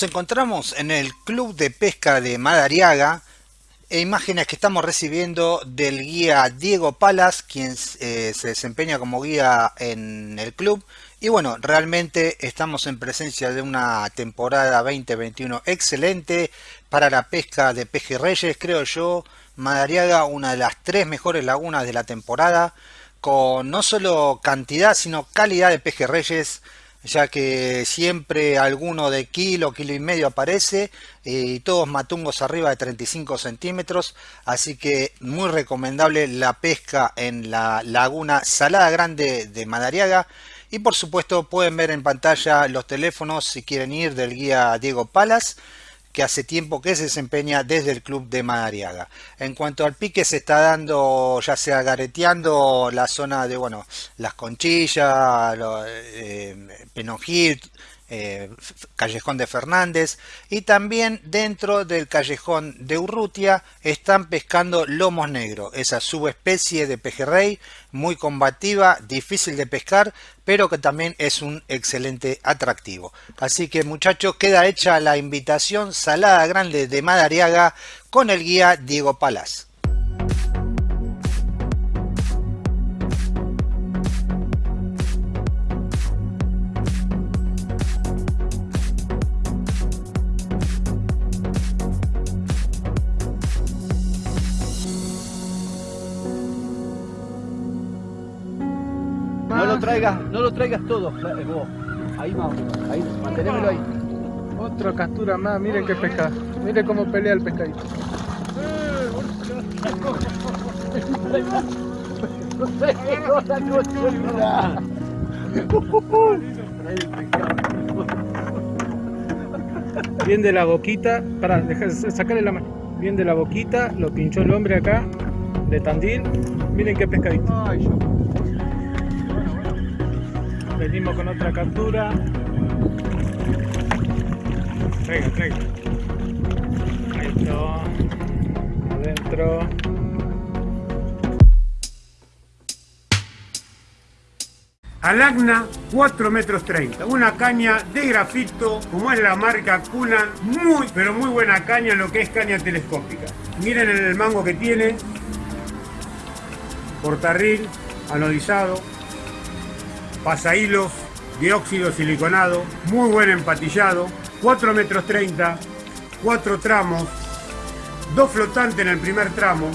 Nos encontramos en el Club de Pesca de Madariaga, e imágenes que estamos recibiendo del guía Diego Palas, quien eh, se desempeña como guía en el club. Y bueno, realmente estamos en presencia de una temporada 2021 excelente para la pesca de pejerreyes, creo yo. Madariaga, una de las tres mejores lagunas de la temporada, con no solo cantidad, sino calidad de pejerreyes ya que siempre alguno de kilo, kilo y medio aparece y todos matungos arriba de 35 centímetros, así que muy recomendable la pesca en la laguna Salada Grande de Madariaga. Y por supuesto pueden ver en pantalla los teléfonos si quieren ir del guía Diego Palas que hace tiempo que se desempeña desde el club de Madariaga. En cuanto al pique se está dando ya sea gareteando la zona de bueno las conchillas, eh, Penongil, eh, Callejón de Fernández y también dentro del Callejón de Urrutia están pescando lomos negros, esa subespecie de pejerrey muy combativa, difícil de pescar, pero que también es un excelente atractivo. Así que muchachos, queda hecha la invitación Salada Grande de Madariaga con el guía Diego Palas. No lo traigas todo, eh, vos. Ahí vamos, ahí, mantenémelo ahí. Otra captura más, miren qué pesca, miren cómo pelea el pescadito. Bien de la boquita, para sacarle la mano. Bien de la boquita, lo pinchó el hombre acá, de Tandil. Miren qué pescadito. Venimos con otra captura. Traiga, traiga. Está. Adentro. Alagna 4 metros 30, una caña de grafito como es la marca Kunan, muy pero muy buena caña lo que es caña telescópica. Miren el mango que tiene, portarril, anodizado, pasahilos dióxido siliconado, muy buen empatillado, 4 metros 30, 4 tramos, dos flotantes en el primer tramo,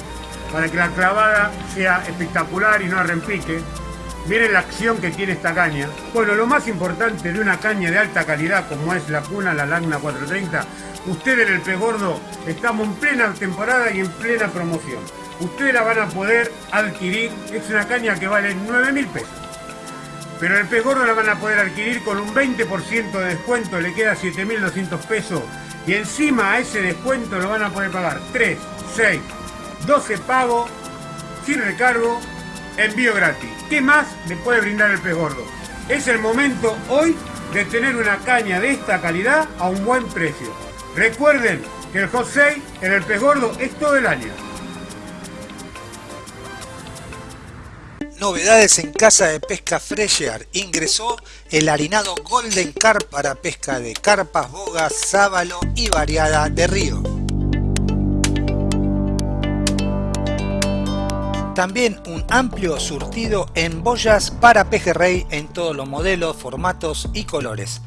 para que la clavada sea espectacular y no arrempique. Miren la acción que tiene esta caña. Bueno, lo más importante de una caña de alta calidad como es la Cuna, la Lagna 430, ustedes en el pez gordo estamos en plena temporada y en plena promoción. Ustedes la van a poder adquirir, es una caña que vale 9 mil pesos. Pero el pez gordo la van a poder adquirir con un 20% de descuento, le queda 7.200 pesos. Y encima a ese descuento lo van a poder pagar 3, 6, 12 pagos, sin recargo, envío gratis. ¿Qué más le puede brindar el pez gordo? Es el momento hoy de tener una caña de esta calidad a un buen precio. Recuerden que el Hot en el pez gordo es todo el año. Novedades en Casa de Pesca Fresher. Ingresó el harinado Golden Carp para pesca de carpas, bogas, sábalo y variada de río. También un amplio surtido en boyas para pejerrey en todos los modelos, formatos y colores.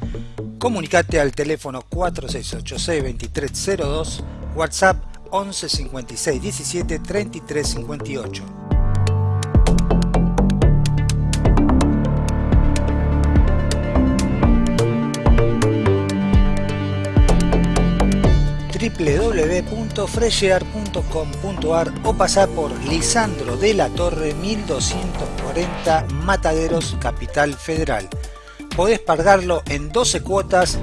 Comunicate al teléfono 4686-2302, WhatsApp 11 56 17 33 58. www.freshear.com.ar o pasar por Lisandro de la Torre 1240 Mataderos, Capital Federal. Podés pagarlo en 12 cuotas.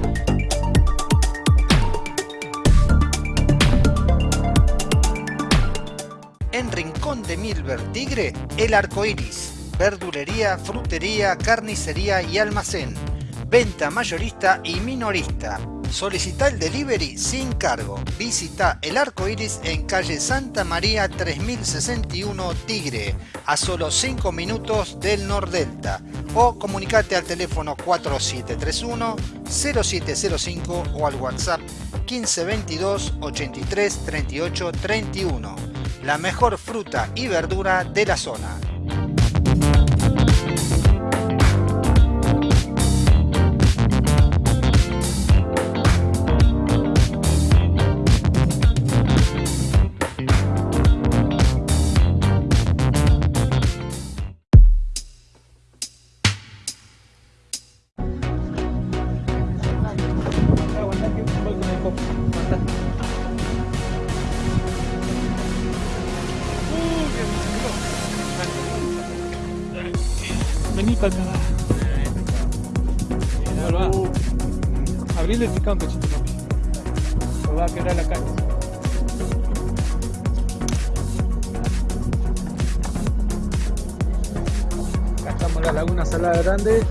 En Rincón de Milver Tigre, el arco iris, verdulería, frutería, carnicería y almacén, venta mayorista y minorista Solicita el delivery sin cargo. Visita el arco iris en calle Santa María 3061 Tigre, a solo 5 minutos del Nordelta. o comunicate al teléfono 4731-0705 o al WhatsApp 1522 83 38 31. La mejor fruta y verdura de la zona. La laguna salada grande.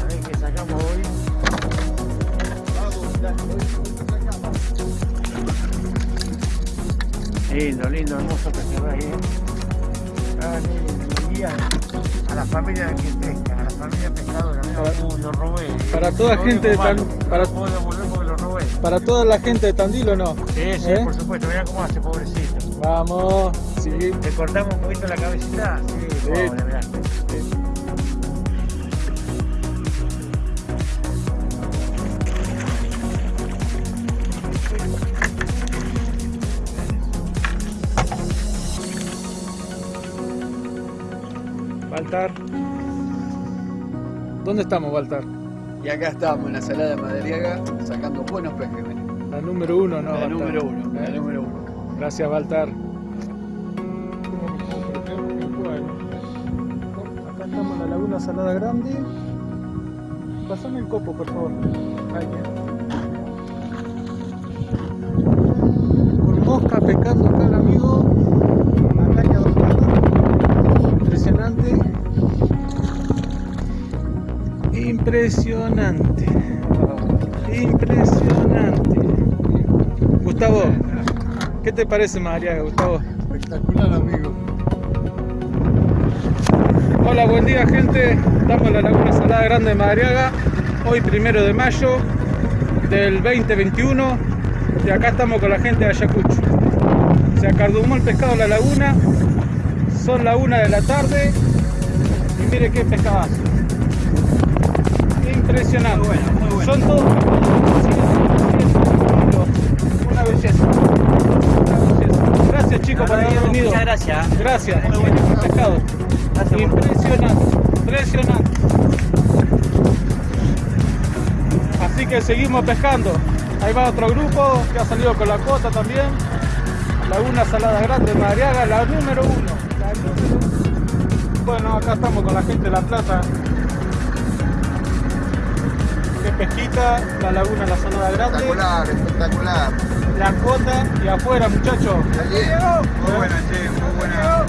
A ver qué sacamos hoy. Lindo, lindo, hermoso pescado ahí. Ah, a la familia que pesca, a la familia pescadora. Lo robé. para toda Lo gente de Tan- para- no puedo devolver porque lo robé. Para toda la gente de Tandil o no. Sí, sí, ¿Eh? por supuesto. Mira cómo hace, pobrecito. Vamos. Sí. ¿Le cortamos un poquito la cabecita? Sí, pobre, mirá. Baltar. ¿Dónde estamos, Baltar? Y acá estamos en la salada de Madariaga sacando buenos pejes. La número uno, ¿no? la Baltar? número uno, la número uno. Gracias, Baltar. Salada Grande. Pasame el copo, por favor. Ahí, Con mosca pescando acá el amigo. Ataque. Impresionante. Impresionante. Impresionante. Gustavo, ¿qué te parece Madariaga, Gustavo? Espectacular, amigo. Hola, buen día gente. Estamos en la Laguna Salada Grande de Madariaga. Hoy primero de mayo del 2021. Y acá estamos con la gente de Ayacucho. Se acardumó el pescado en la laguna. Son la una de la tarde. Y mire qué pescadazo. Impresionante. Son todos. Una belleza. Una belleza. Gracias chicos por haber venido. Muchas gracias. Gracias. Pescado. Impresionante, impresionante. Así que seguimos pescando. Ahí va otro grupo que ha salido con la cuota también. Laguna Salada Grande, Madariaga, la número uno. La número uno. Bueno, acá estamos con la gente de La Plata. Qué pesquita, la laguna La Salada Grande, Espectacular, espectacular. la cuota y afuera muchachos. Muy buena, che, muy buena.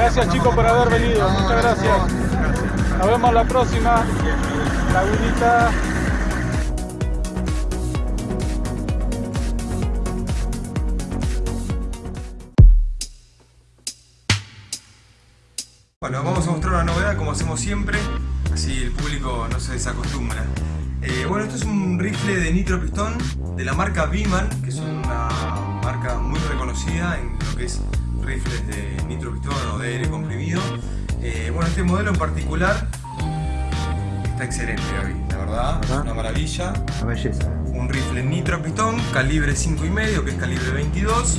Gracias chicos por haber venido, muchas gracias. Nos vemos la próxima. Lagunita. Bueno, vamos a mostrar una novedad como hacemos siempre, así el público no se desacostumbra. Eh, bueno, esto es un rifle de nitro pistón de la marca Biman, que es una marca muy reconocida en lo que es rifles de nitro pistón o de aire comprimido. Eh, bueno, este modelo en particular está excelente, Gaby, la verdad, una maravilla. Una belleza. Un rifle nitro pistón, calibre 5,5, que es calibre 22,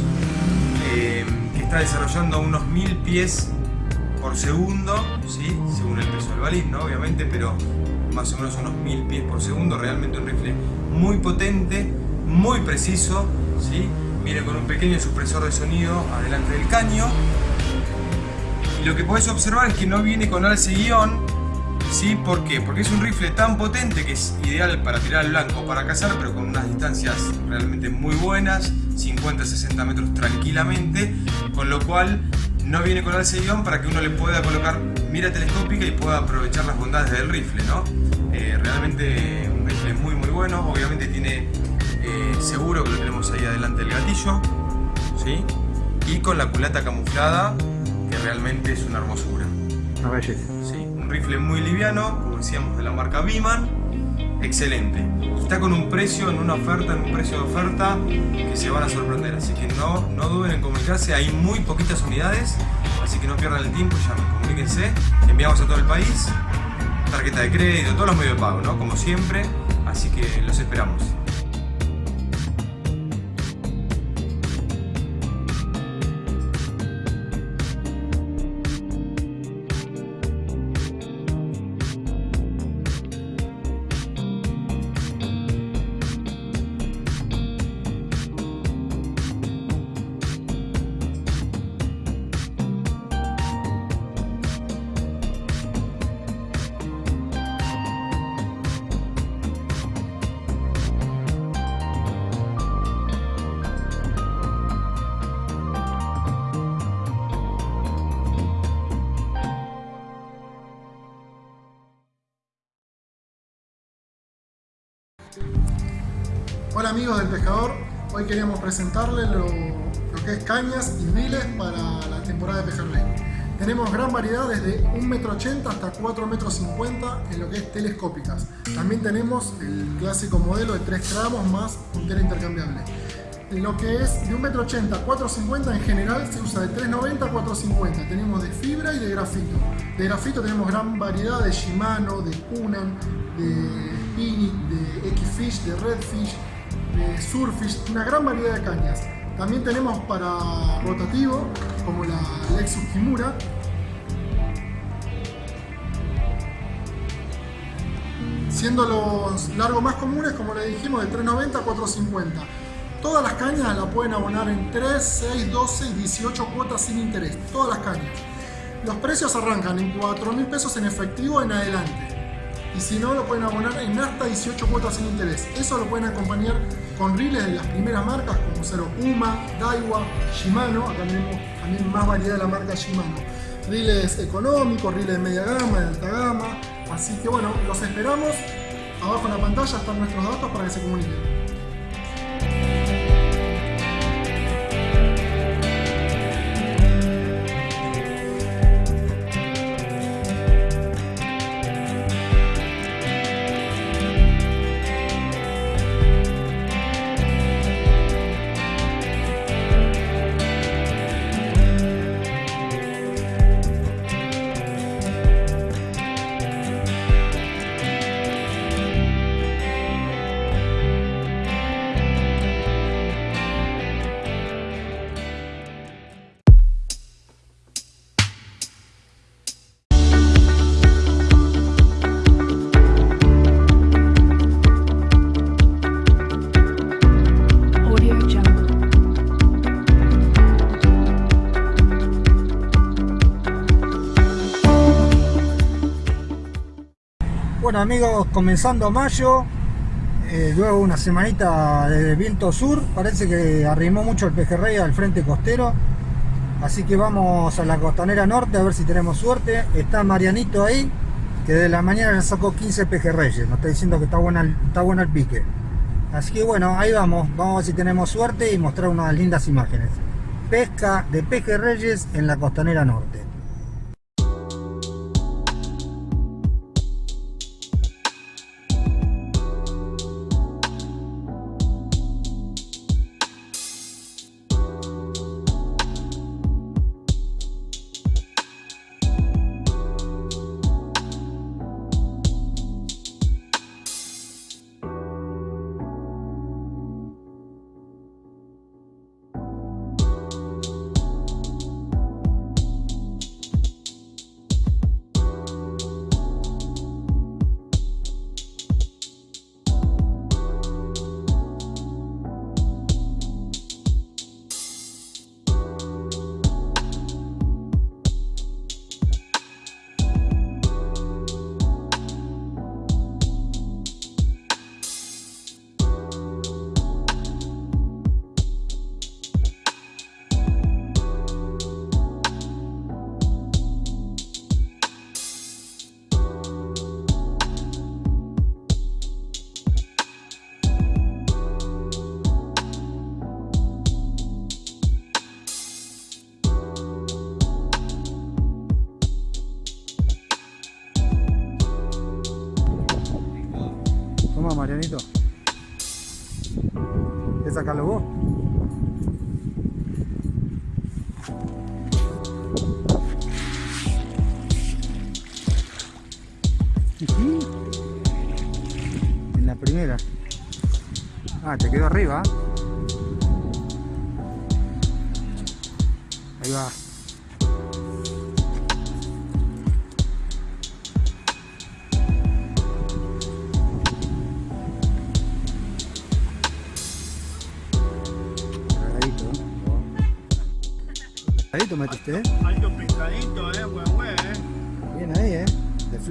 eh, que está desarrollando unos 1000 pies por segundo, ¿sí? según el peso del balín, ¿no? obviamente, pero más o menos unos 1000 pies por segundo. Realmente un rifle muy potente, muy preciso. ¿sí? Viene con un pequeño supresor de sonido adelante del caño. Y lo que podés observar es que no viene con alce guion. ¿Sí? ¿Por qué? Porque es un rifle tan potente que es ideal para tirar al blanco para cazar, pero con unas distancias realmente muy buenas, 50-60 metros tranquilamente, con lo cual no viene con alce guion para que uno le pueda colocar mira telescópica y pueda aprovechar las bondades del rifle, ¿no? Eh, realmente un rifle muy muy bueno, obviamente tiene seguro que lo tenemos ahí adelante del gatillo, ¿sí? Y con la culata camuflada que realmente es una hermosura. Una belleza. Sí, un rifle muy liviano, como decíamos, de la marca Biman. Excelente. Está con un precio, en una oferta, en un precio de oferta que se van a sorprender. Así que no, no duden en comunicarse. Hay muy poquitas unidades, así que no pierdan el tiempo. Llamen, comuníquense. Enviamos a todo el país. Tarjeta de crédito, todos los medios de pago, ¿no? Como siempre. Así que los esperamos. Presentarles lo, lo que es cañas y riles para la temporada de pejerrey. Tenemos gran variedad desde 1,80 m hasta 4,50 m en lo que es telescópicas. También tenemos el clásico modelo de 3 tramos más puntera intercambiable. Lo que es de 1,80 m a 4,50 en general se usa de 3,90 a 4,50. Tenemos de fibra y de grafito. De grafito tenemos gran variedad de Shimano, de Kunan, de Pini, de X-Fish, de Redfish, de Surfish, una gran variedad de cañas. También tenemos para rotativo, como la Lexus Kimura. Siendo los largos más comunes, como le dijimos, de 390 a 450. Todas las cañas las pueden abonar en 3, 6, 12 y 18 cuotas sin interés. Todas las cañas. Los precios arrancan en 4 mil pesos en efectivo en adelante y si no lo pueden abonar en hasta 18 cuotas sin interés. Eso lo pueden acompañar con riles de las primeras marcas como Zero Puma, Daiwa, Shimano, acá tenemos también más variedad de la marca Shimano. Riles económicos, riles de media gama, de alta gama, así que bueno, los esperamos. Abajo en la pantalla están nuestros datos para que se comuniquen. Amigos, comenzando mayo, eh, luego una semanita de viento sur, parece que arrimó mucho el pejerrey al frente costero, así que vamos a la costanera norte a ver si tenemos suerte. Está Marianito ahí, que de la mañana ya sacó 15 pejerreyes, nos está diciendo que está buena, está bueno el pique. Así que bueno, ahí vamos, vamos a ver si tenemos suerte y mostrar unas lindas imágenes. Pesca de pejerreyes en la costanera norte.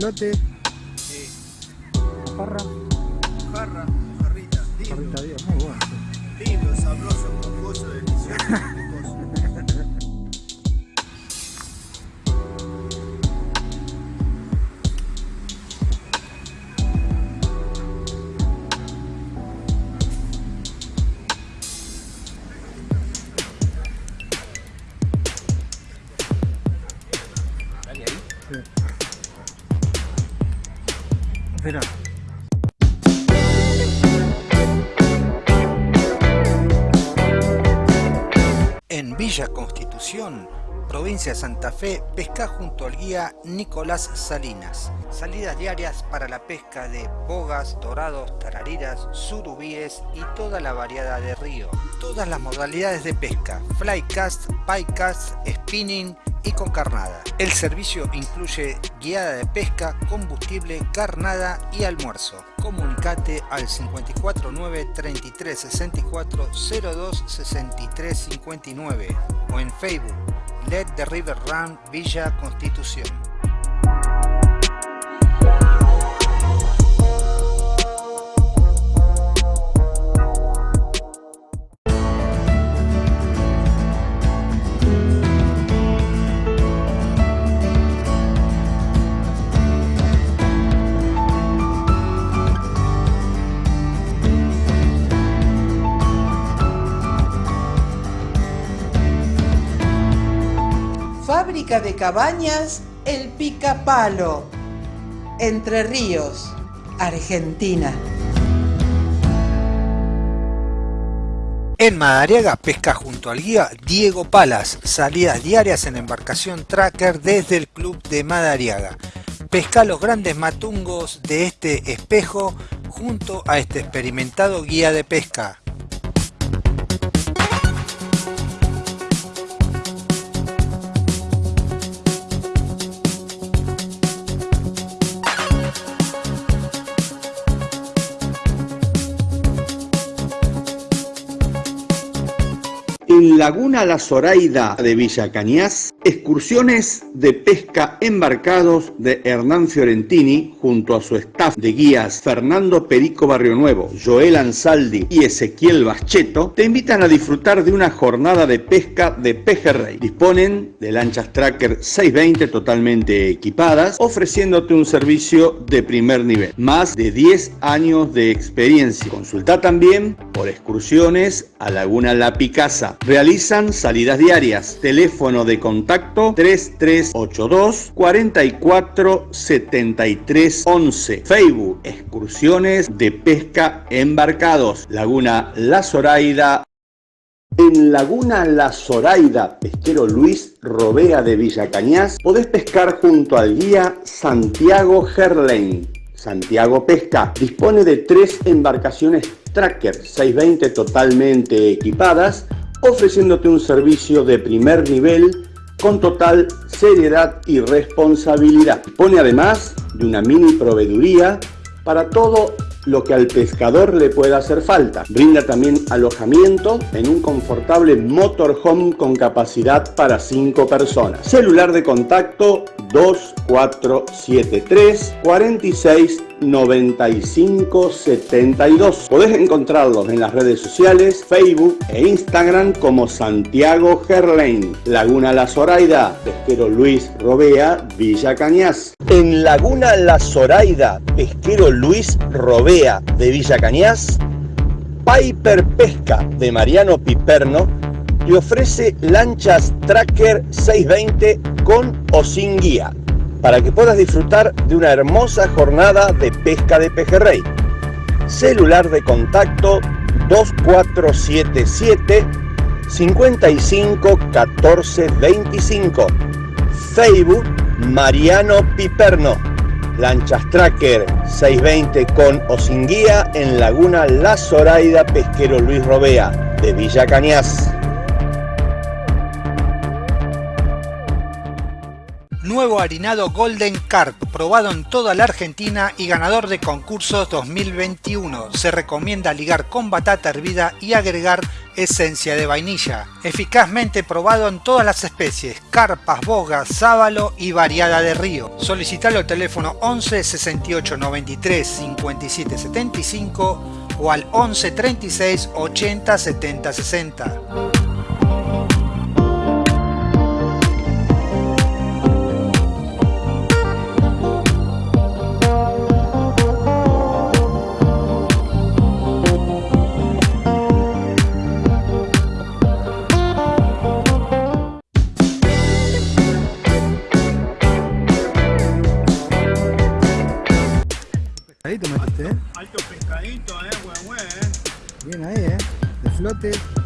De Villa Constitución, provincia de Santa Fe, pesca junto al guía Nicolás Salinas. Salidas diarias para la pesca de bogas, dorados, tarariras, surubíes y toda la variedad de río. Todas las modalidades de pesca, flycast, picast, spinning y con carnada. El servicio incluye guiada de pesca, combustible, carnada y almuerzo. Comunicate al 549 33 64 02 63 59 o en Facebook Let the River Run Villa Constitución. De cabañas El Picapalo. Entre Ríos, Argentina. En Madariaga pesca junto al guía Diego Palas, salidas diarias en embarcación tracker desde el club de Madariaga. Pesca los grandes matungos de este espejo junto a este experimentado guía de pesca. Laguna La Zoraida de Villa Cañas, excursiones de pesca embarcados de Hernán Fiorentini junto a su staff de guías Fernando Perico Barrio Nuevo, Joel Ansaldi y Ezequiel Bascheto te invitan a disfrutar de una jornada de pesca de pejerrey. Disponen de lanchas Tracker 620 totalmente equipadas, ofreciéndote un servicio de primer nivel. Más de 10 años de experiencia. Consulta también por excursiones a Laguna La Picasa. Realizan salidas diarias. Teléfono de contacto 3382 44 73 11. Facebook Excursiones de Pesca Embarcados. Laguna La Zoraida. En Laguna La Zoraida, pesquero Luis Robea de Villa Cañas, podés pescar junto al guía Santiago Gerlain. Santiago Pesca dispone de tres embarcaciones Tracker 620 totalmente equipadas, ofreciéndote un servicio de primer nivel con total seriedad y responsabilidad. Dispone además de una mini proveeduría para todo lo que al pescador le pueda hacer falta. Brinda también alojamiento en un confortable motorhome con capacidad para 5 personas. Celular de contacto 2473 46 95 72. Podés encontrarlos en las redes sociales, Facebook e Instagram como Santiago Gerlain, Laguna La Zoraida, Pesquero Luis Robea, Villa Cañas. En Laguna La Zoraida, Pesquero Luis Robea de Villa Cañas, Piper Pesca de Mariano Piperno te ofrece lanchas Tracker 620 con o sin guía para que puedas disfrutar de una hermosa jornada de pesca de pejerrey. Celular de contacto 2477 55 14 25. Facebook Mariano Piperno. Lanchas Tracker 620 con o sin guía en Laguna La Zoraida Pesquero Luis Robea de Villa Cañas. Nuevo harinado Golden Carp, probado en toda la Argentina y ganador de concursos 2021. Se recomienda ligar con batata hervida y agregar esencia de vainilla. Eficazmente probado en todas las especies, carpas, bogas, sábalo y variada de río. Solicitalo al teléfono 11 68 93 57 75 o al 11 36 80 70 60. De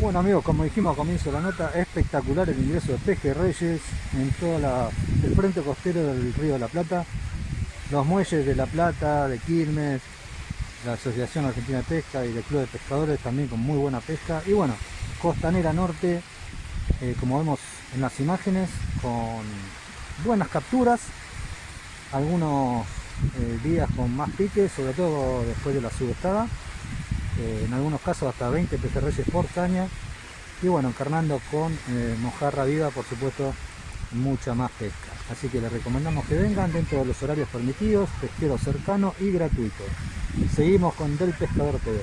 Bueno amigos, como dijimos a comienzo de la nota, espectacular el ingreso de Peje Reyes en todo el frente costero del Río de la Plata. Los muelles de La Plata, de Quilmes, la Asociación Argentina de Pesca y del Club de Pescadores también con muy buena pesca. Y bueno, Costanera Norte, eh, como vemos en las imágenes, con buenas capturas, algunos eh, días con más piques, sobre todo después de la subestada. Eh, en algunos casos hasta 20 pejerreyes por caña. Y bueno, encarnando con mojarra viva, por supuesto, mucha más pesca. Así que les recomendamos que vengan dentro de los horarios permitidos, pesquero cercano y gratuito. Seguimos con Del Pescador TV.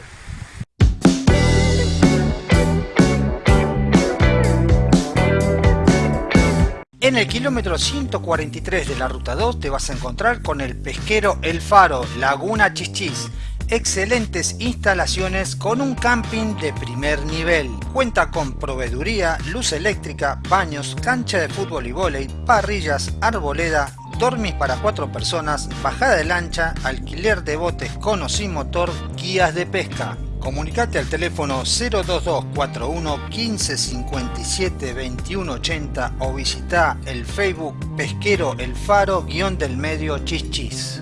En el kilómetro 143 de la ruta 2 te vas a encontrar con el pesquero El Faro, Laguna Chichis. Excelentes instalaciones con un camping de primer nivel. Cuenta con proveeduría, luz eléctrica, baños, cancha de fútbol y vóley, parrillas, arboleda, dormis para cuatro personas, bajada de lancha, alquiler de botes con o sin motor, guías de pesca. Comunicate al teléfono 02241 1557 2180 o visita el Facebook Pesquero El Faro guion del medio Chichis.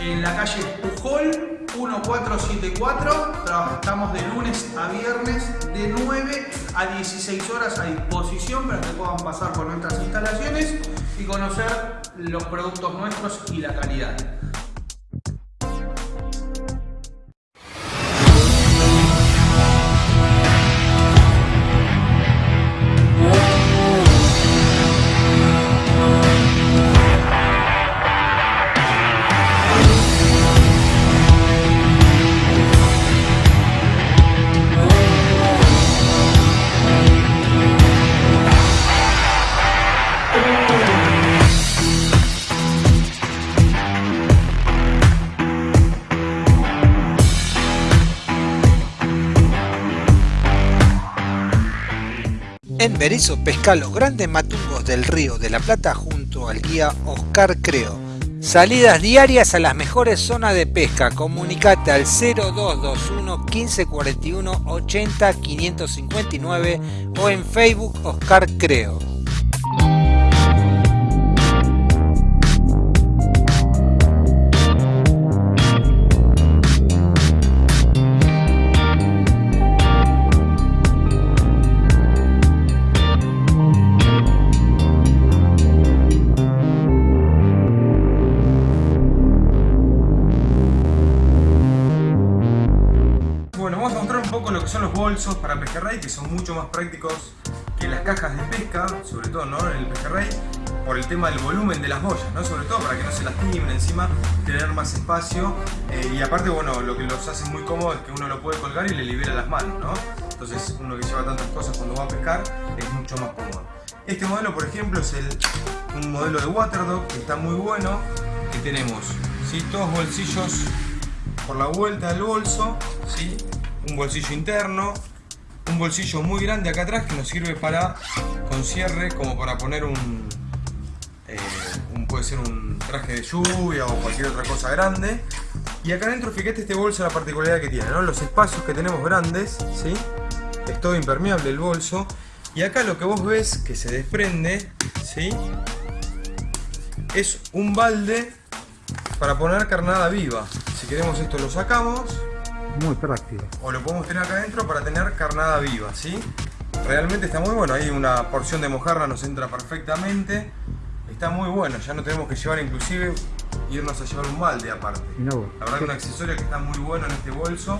en la calle Pujol 1474. Estamos de lunes a viernes de 9 a 16 horas a disposición para que puedan pasar por nuestras instalaciones y conocer los productos nuestros y la calidad. Berizo pesca los grandes matungos del río de la Plata junto al guía Oscar Creo. Salidas diarias a las mejores zonas de pesca. Comunicate al 0221 1541 80 559 o en Facebook Oscar Creo. Son los bolsos para pejerrey que son mucho más prácticos que las cajas de pesca, sobre todo ¿no? en el pejerrey, por el tema del volumen de las boyas, ¿no? sobre todo para que no se lastimen, encima tener más espacio eh, y aparte bueno, lo que los hace muy cómodo es que uno lo puede colgar y le libera las manos, ¿no? entonces uno que lleva tantas cosas cuando va a pescar es mucho más cómodo. Este modelo por ejemplo es el, un modelo de Waterdog que está muy bueno, que tenemos ¿sí? todos bolsillos por la vuelta del bolso, ¿sí? Un bolsillo interno, un bolsillo muy grande acá atrás que nos sirve para, con cierre, como para poner un, eh, puede ser un traje de lluvia o cualquier otra cosa grande. Y acá adentro, fíjate este bolso la particularidad que tiene, ¿no? Los espacios que tenemos grandes, ¿sí? Es todo impermeable el bolso. Y acá lo que vos ves que se desprende, ¿sí? Es un balde para poner carnada viva. Si queremos esto lo sacamos muy práctico. O lo podemos tener acá adentro para tener carnada viva, ¿sí? Realmente está muy bueno, ahí una porción de mojarra nos entra perfectamente. Está muy bueno, ya no tenemos que llevar inclusive irnos a llevar un balde aparte. No, La verdad que un accesorio que está muy bueno en este bolso,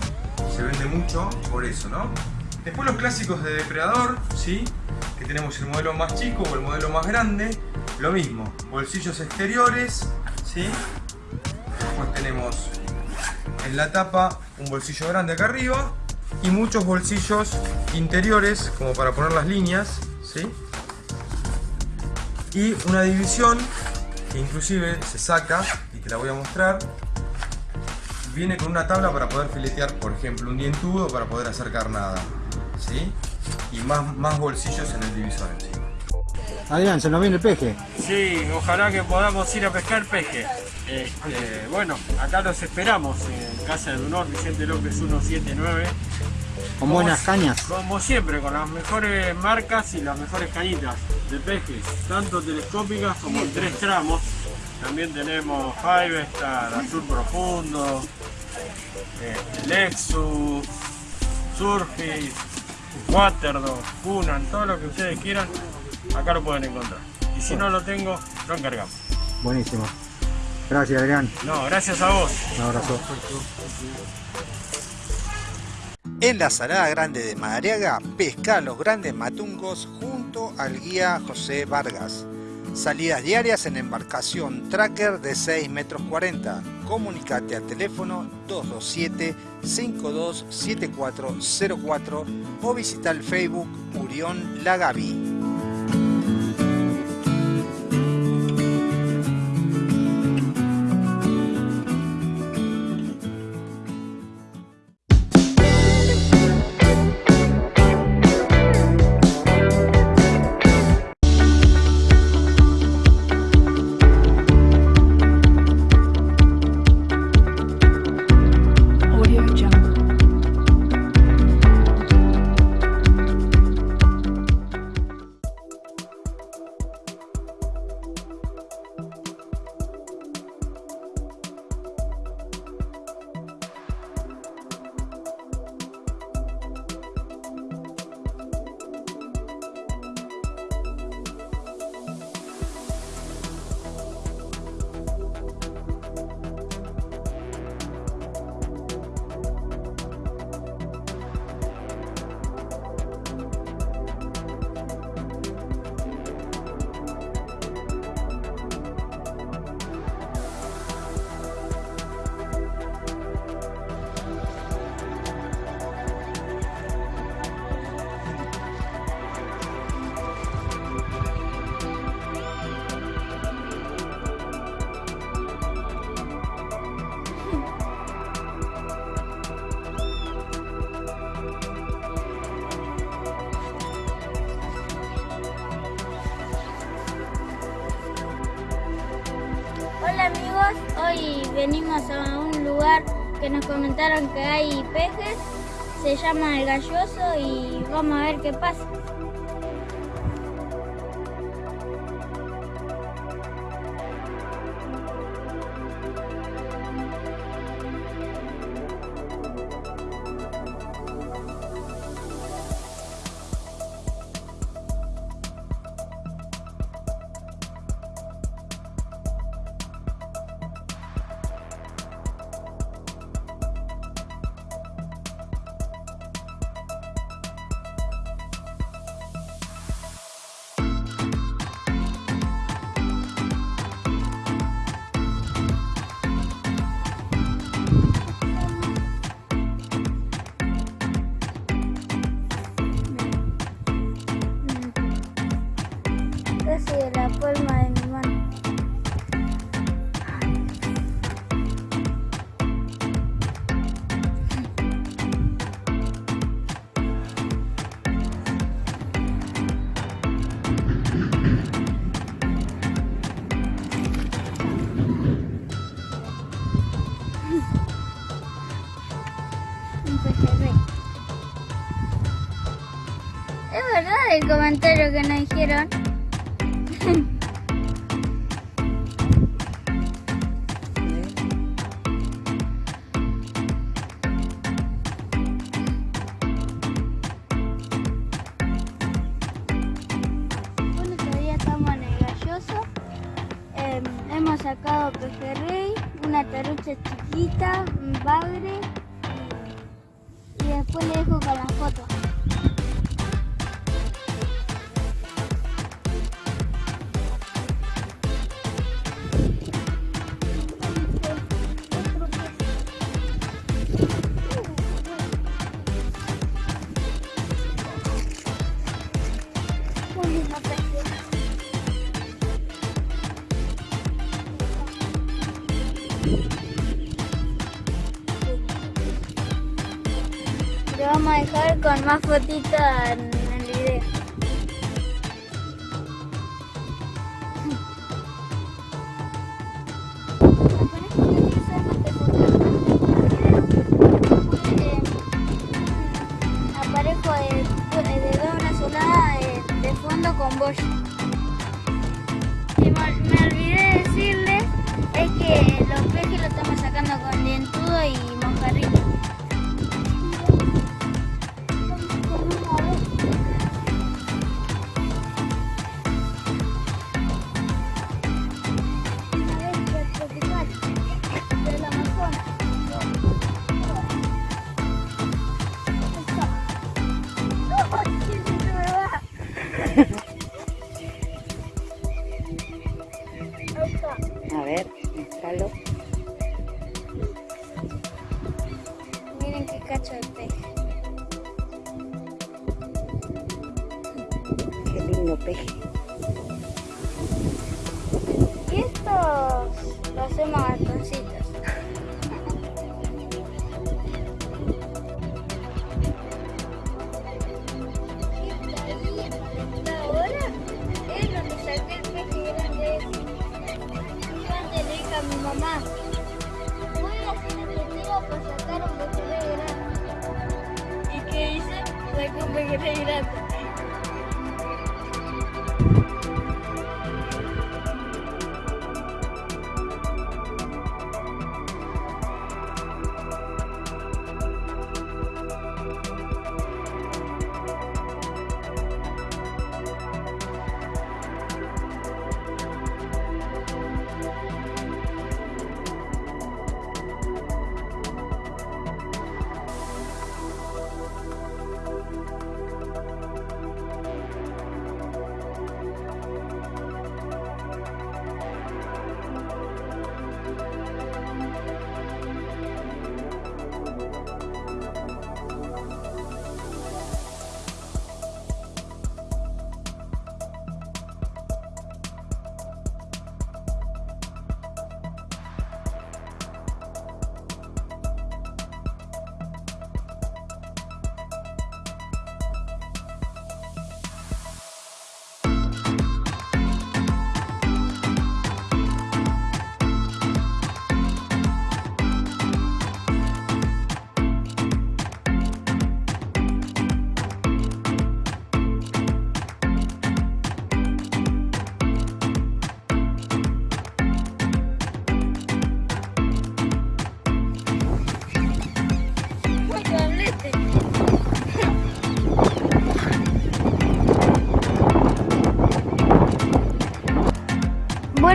se vende mucho por eso, ¿no? Después los clásicos de depredador, ¿sí? Que tenemos el modelo más chico o el modelo más grande. Lo mismo, bolsillos exteriores, ¿sí? Después tenemos en la tapa un bolsillo grande acá arriba y muchos bolsillos interiores como para poner las líneas ¿sí? y una división que inclusive se saca y te la voy a mostrar viene con una tabla para poder filetear por ejemplo un dientudo para poder hacer carnada ¿sí? y más, más bolsillos en el divisor encima Adrián, se nos viene el peje. Sí, ojalá que podamos ir a pescar peje. Este, bueno, acá los esperamos en Casa de Honor, Vicente López 179. Con buenas cañas. Como siempre, con las mejores marcas y las mexores cañitas de pejes, tanto telescópicas como en tres tramos. También tenemos Star, Azul Profundo, este, Lexus, Surface, Waterdog, Kunan, todo lo que ustedes quieran acá lo pueden encontrar. Y si no lo tengo, lo encargamos. Buenísimo. Gracias, Adrián. No, gracias a vos. Un abrazo. En la Salada Grande de Madariaga, pesca los grandes matungos junto al guía José Vargas. Salidas diarias en embarcación tracker de 6 metros 40. Comunicate al teléfono 227-527404 o visita el Facebook Murión Lagavi. Nos comentaron que hay pejes, se llama El Galloso y vamos a ver qué pasa. Dijeron. Más fotitos en el video. Aparezco de, de doble solada de, fondo con boya. Y me, me olvidé decirles es que los peces los estamos sacando con dientudo y mojarrito.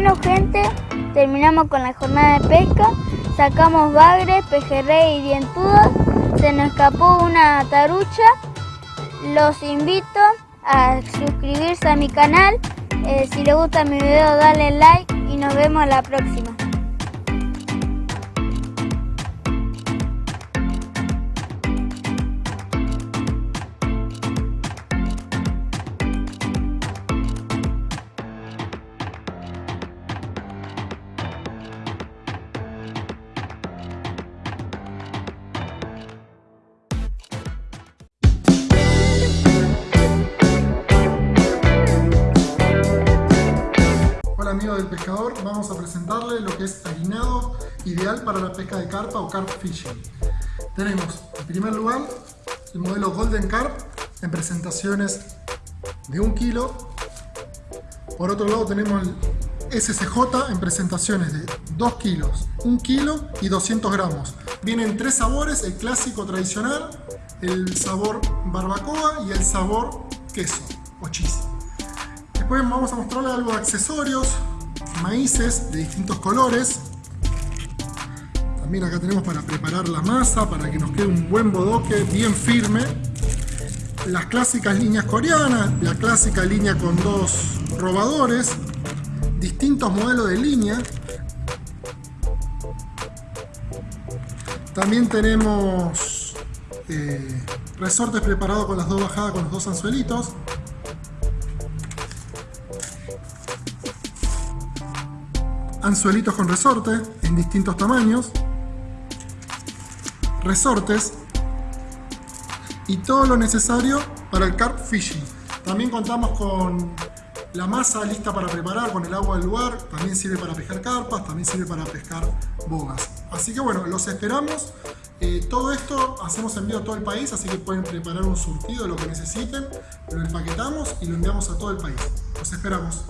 Bueno gente, terminamos con la jornada de pesca, sacamos bagres, pejerrey y dientudos, se nos escapó una tarucha, los invito a suscribirse a mi canal, eh, si les gusta mi video dale like y nos vemos la próxima. Del pescador, vamos a presentarle lo que es harinado ideal para la pesca de carpa o carp fishing. Tenemos en primer lugar el modelo Golden Carp en presentaciones de 1 kilo. Por otro lado tenemos el SCJ en presentaciones de 2 kilos, 1 kilo y 200 gramos. Vienen tres sabores, el clásico tradicional, el sabor barbacoa y el sabor queso o cheese. Después vamos a mostrarle algo de accesorios, maíces de distintos colores. También acá tenemos para preparar la masa, para que nos quede un buen bodoque bien firme. Las clásicas líneas coreanas, la clásica línea con dos robadores, distintos modelos de línea. También tenemos eh, resortes preparados con las dos bajadas con los dos anzuelitos. Anzuelitos con resorte en distintos tamaños, resortes, y todo lo necesario para el carp fishing. También contamos con la masa lista para preparar con el agua del lugar, también sirve para pescar carpas, también sirve para pescar bogas. Así que bueno, los esperamos. Eh, todo esto hacemos envío a todo el país, así que pueden preparar un surtido de lo que necesiten, lo empaquetamos y lo enviamos a todo el país. Los esperamos.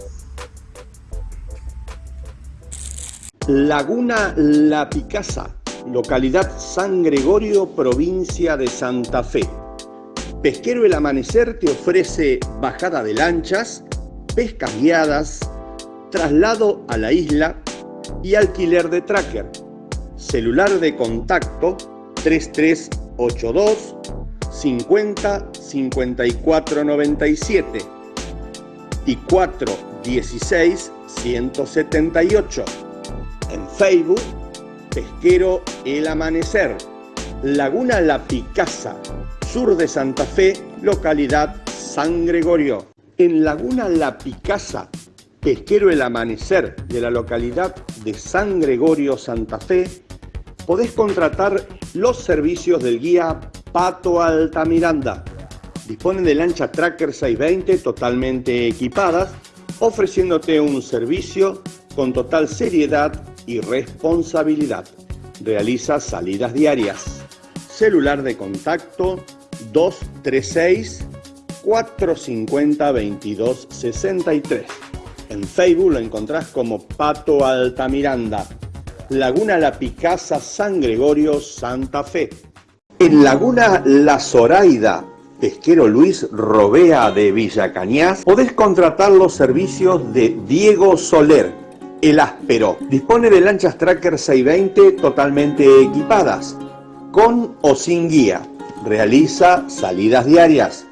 Laguna La Picasa, localidad San Gregorio, provincia de Santa Fe. Pesquero El Amanecer te ofrece bajada de lanchas, pescas guiadas, traslado a la isla y alquiler de tracker. Celular de contacto 3382 50 54 97 y 416 178. En Facebook, Pesquero El Amanecer, Laguna La Picasa, sur de Santa Fe, localidad San Gregorio. En Laguna La Picasa, Pesquero El Amanecer de la localidad de San Gregorio, Santa Fe, podés contratar los servicios del guía Pato Altamiranda. Dispone de lancha Tracker 620 totalmente equipadas, ofreciéndote un servicio con total seriedad y responsabilidad. Realiza salidas diarias. Celular de contacto 236 450 2263. En Facebook lo encontrás como Pato Altamiranda. Laguna La Picasa, San Gregorio, Santa Fe. En Laguna La Zoraida, pesquero Luis Robea de Villa Cañas, podés contratar los servicios de Diego Soler, el áspero. Dispone de lanchas Tracker 620 totalmente equipadas, con o sin guía. Realiza salidas diarias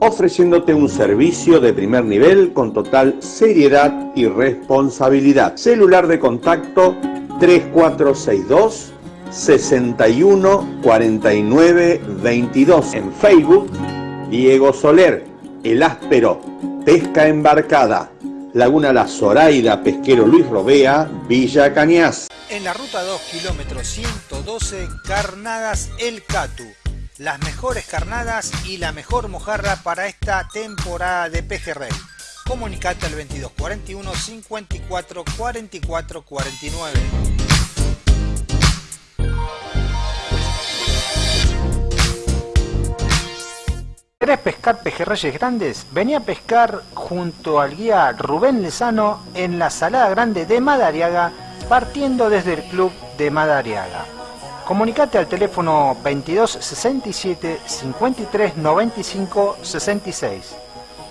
ofreciéndote un servicio de primer nivel con total seriedad y responsabilidad. Celular de contacto 3462 61 49 22. En Facebook, Diego Soler, El Áspero, Pesca Embarcada, Laguna La Zoraida, Pesquero Luis Robea, Villa Cañas. En la ruta 2, kilómetro 112, Carnadas El Catu las mejores carnadas y la mejor mojarra para esta temporada de pejerrey. Comunicate al 2241 54 44 49. ¿Querés pescar pejerreyes grandes? Vení a pescar junto al guía Rubén Lezano en la Salada Grande de Madariaga, partiendo desde el club de Madariaga. Comunicate al teléfono 22 67 53 95 66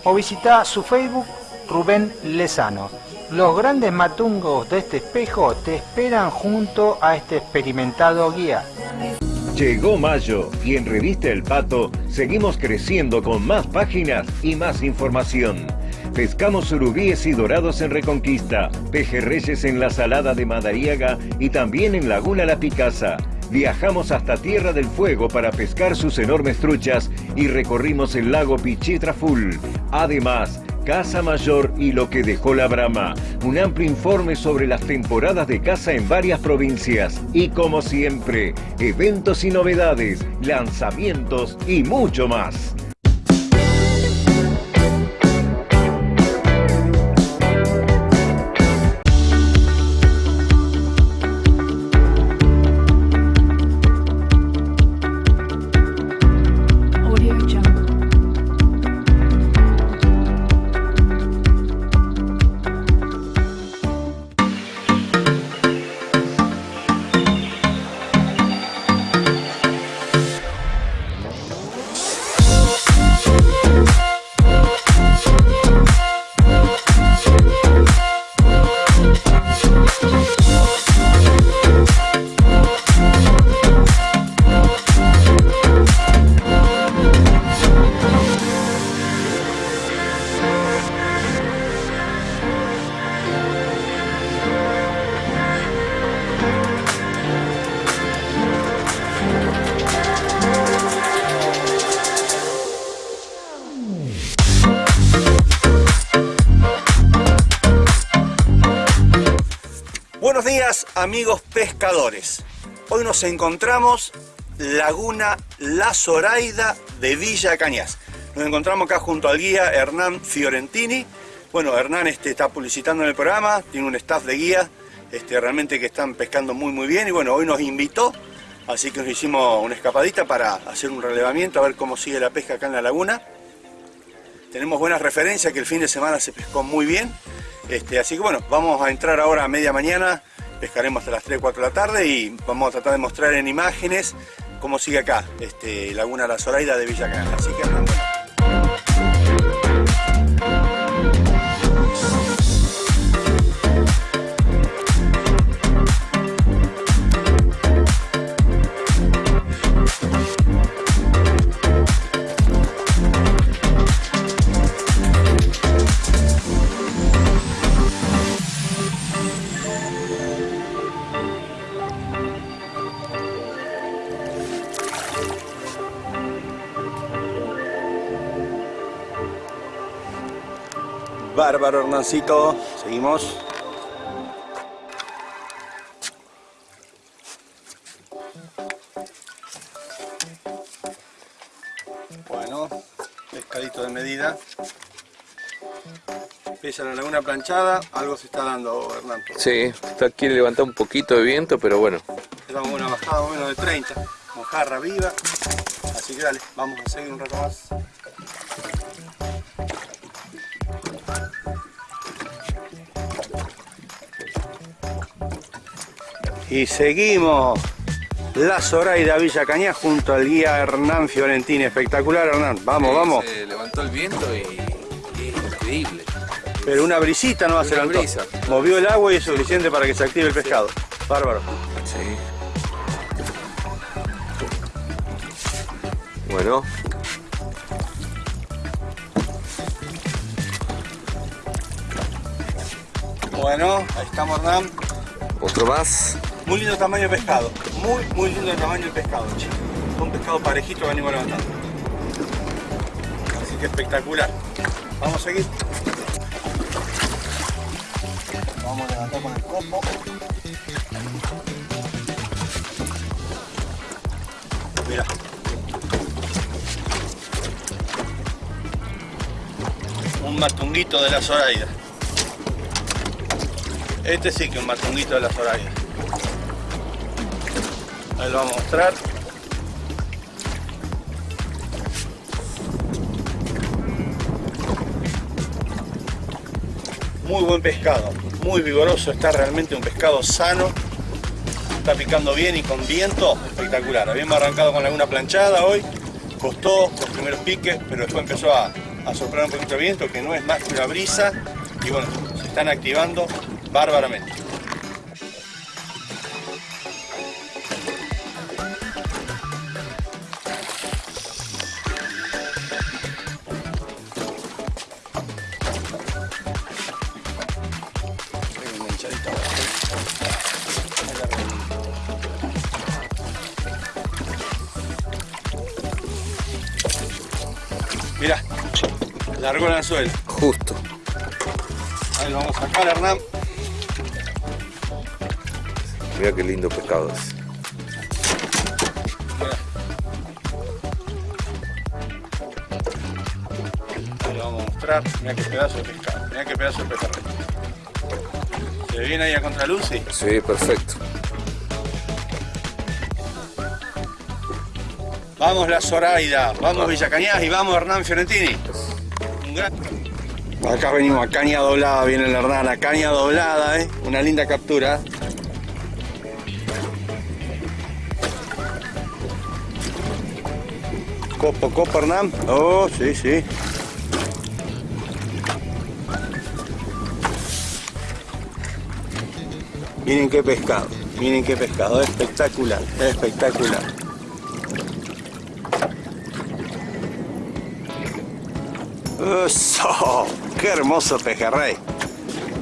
o visita su Facebook Rubén Lezano. Los grandes matungos de este espejo te esperan junto a este experimentado guía. Llegó mayo y en Revista El Pato seguimos creciendo con más páginas y más información. Pescamos surubíes y dorados en Reconquista, pejerreyes en la Salada de Madariaga y también en Laguna La Picasa viajamos hasta Tierra del Fuego para pescar sus enormes truchas y recorrimos el lago Pichitraful. Además, Casa Mayor y lo que dejó la brama. Un amplio informe sobre las temporadas de caza en varias provincias. Y como siempre, eventos y novedades, lanzamientos y mucho más. Amigos pescadores. Hoy nos encontramos Laguna La Zoraida de Villa Cañas. Nos encontramos acá junto al guía Hernán Fiorentini. Bueno, Hernán este, está publicitando en el programa, tiene un staff de guía este, realmente que están pescando muy muy bien y bueno, hoy nos invitó, así que nos hicimos una escapadita para hacer un relevamiento, a ver cómo sigue la pesca acá en la laguna. Tenemos buenas referencias que el fin de semana se pescó muy bien, este, así que bueno, vamos a entrar ahora a media mañana, pescaremos hasta las 3 4 de la tarde y vamos a tratar de mostrar en imágenes cómo sigue acá, este, Laguna La Zoraida de Villa Canal. Así que Bárbaro Hernancito, seguimos. Bueno, pescadito de medida. Pesa la laguna planchada, algo se está dando, Hernán. Sí, está, quiere levantar un poquito de viento, pero bueno. Estamos una bajada menos de 30, mojarra viva. Así que dale, vamos a seguir un rato más. Y seguimos la Zoraida Villa Cañas junto al guía Hernán Fiorentini. Espectacular, Hernán. Vamos, vamos. Se levantó el viento y, y es increíble. Pero una brisita no va a ser Una brisa. Movió el agua y es suficiente para que se active el pescado. Bárbaro. Sí. Bueno, Bueno, ahí estamos, Hernán. otro más. Muy lindo tamaño de pescado. Muy, muy lindo el tamaño del pescado, chicos. Un pescado parejito que venimos levantando. Así que espectacular. Vamos a seguir. Vamos a levantar con el copo. Mira. Un matunguito de la Zoraida. Este sí que es un matunguito de la Zoraida. Ahí lo vamos a mostrar. Muy buen pescado, muy vigoroso, está realmente un pescado sano. Está picando bien y con viento, espectacular. Habíamos arrancado con alguna planchada hoy, costó los primeros piques, pero después empezó a, soplar un poquito de viento, que no es más que una brisa. Y bueno, se están activando bárbaramente. Justo. Ahí lo vamos a sacar, Hernán. Mira qué lindo pescado es. Ahí lo vamos a mostrar. Mira qué pedazo de pescado. Mira qué pedazo de pescado. ¿Se viene ahí a contraluz? Sí. Sí, perfecto. Vamos la Zoraida, vamos Villa Cañas y vamos Hernán Fiorentini. Acá venimos a caña doblada, viene el Hernán, a caña doblada, ¿eh? una linda captura. Copo, copo Hernán. Oh, sí, sí. Miren qué pescado, miren qué pescado, espectacular, espectacular. ¡Eso! ¡Qué hermoso pejerrey!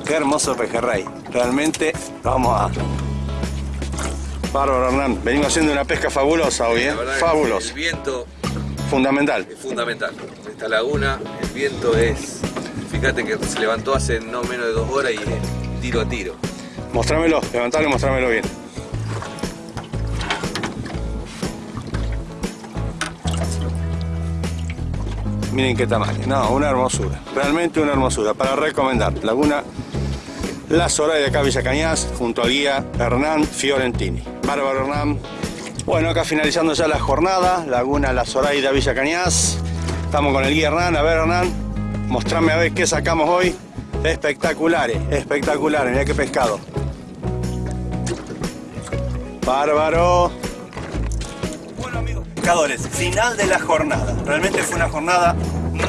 ¡Qué hermoso pejerrey! Realmente, vamos a... Bárbaro Hernán, venimos haciendo una pesca fabulosa hoy, ¿eh? Que Fabulosa. El viento Fundamental. es fundamental. Esta laguna, el viento es... Fíjate que se levantó hace no menos de dos horas y es tiro a tiro. Mostrámelo, levantalo y mostrámelo bien. Miren qué tamaño. No, una hermosura. Realmente una hermosura. Para recomendar. Laguna La Zoraida de acá Villa Cañas junto al guía Hernán Fiorentini. Bárbaro Hernán. Bueno, acá finalizando ya la jornada. Laguna La Zoraida Villa Cañas. Estamos con el guía Hernán. A ver Hernán, mostrame a ver qué sacamos hoy. Espectaculares, espectaculares. Mira qué pescado. Bárbaro. Final de la jornada. Realmente fue una jornada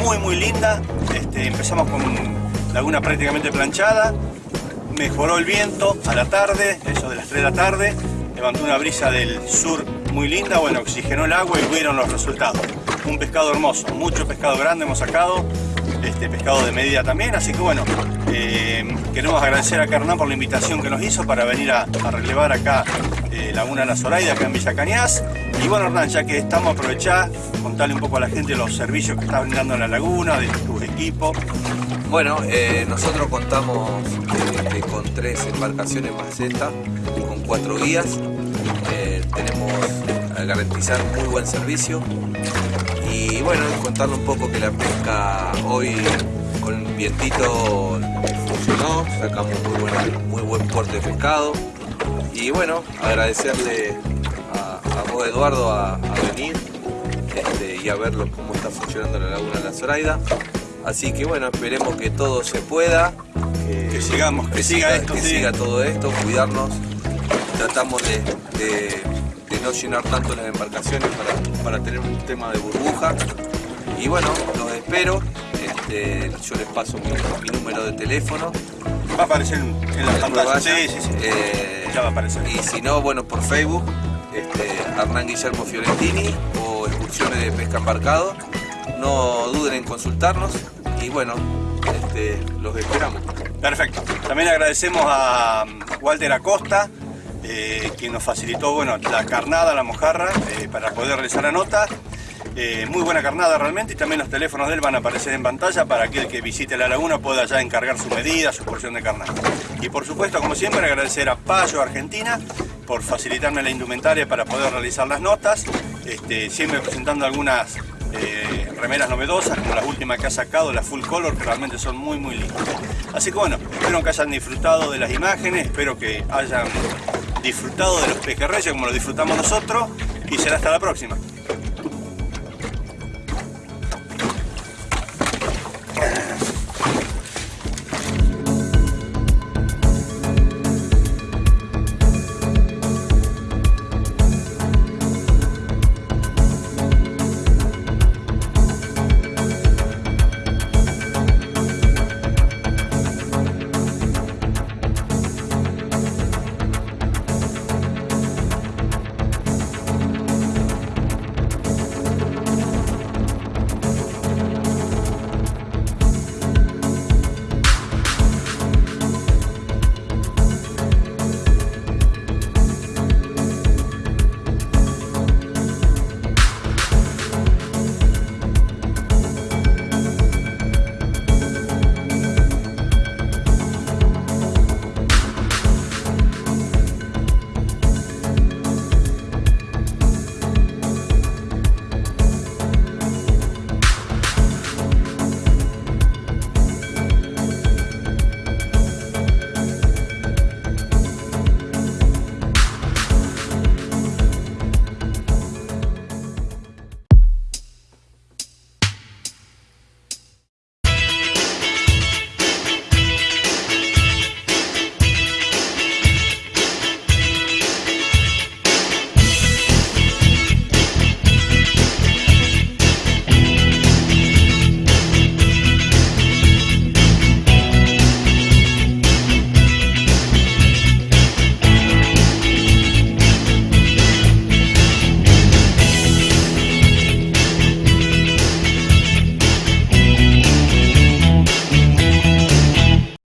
muy muy linda. Este, empezamos con laguna prácticamente planchada. Mejoró el viento a la tarde, eso de las 3 de la tarde. Levantó una brisa del sur muy linda. Bueno, oxigenó el agua y vieron los resultados. Un pescado hermoso, mucho pescado grande hemos sacado. Este pescado de medida también, así que bueno, eh, queremos agradecer a Hernán por la invitación que nos hizo para venir a, a relevar acá eh, Laguna La Zoraida, acá en Villa Cañas. Y bueno Hernán, ya que estamos, aprovechar, contarle un poco a la gente los servicios que está brindando en la laguna, de tu equipo. Bueno, eh, nosotros contamos eh, con tres embarcaciones más con cuatro guías. Eh, tenemos a garantizar muy buen servicio. Y bueno, contarle un poco que la pesca hoy con vientito funcionó, sacamos muy, buena, muy buen porte de pescado. Y bueno, agradecerle a, vos Eduardo a, a venir este, y a verlo cómo está funcionando la laguna de la Zoraida. Así que bueno, esperemos que todo se pueda, Que sigamos, que siga esto, que sí. siga todo esto, cuidarnos. Tratamos de, de- de no llenar tanto las embarcaciones para, para tener un tema de burbuja. Y bueno, los espero. Este, yo les paso mi, mi número de teléfono. Va a aparecer en, la pantalla. Sí, sí, sí. Eh, Ya va a aparecer. Y si no, bueno, por Facebook, este, Hernán Guillermo Fiorentini o excursiones de pesca embarcado. No duden en consultarnos y bueno, este, los esperamos. Perfecto. También agradecemos a mm, Walter Acosta, eh, quien nos facilitó bueno, la carnada, la mojarra, eh, para poder realizar la nota. Eh, muy buena carnada realmente y también los teléfonos de él van a aparecer en pantalla para aquel que visite la laguna pueda ya encargar su medida, su porción de carnada. Y por supuesto, como siempre, agradecer a Payo Argentina por facilitarme la indumentaria para poder realizar las notas, este, siempre presentando algunas eh, remeras novedosas, como las últimas que ha sacado, las full color, que realmente son muy muy lindas. Así que bueno, espero que hayan disfrutado de las imágenes, espero que hayan disfrutado de los pejerreyes como lo disfrutamos nosotros y será hasta la próxima.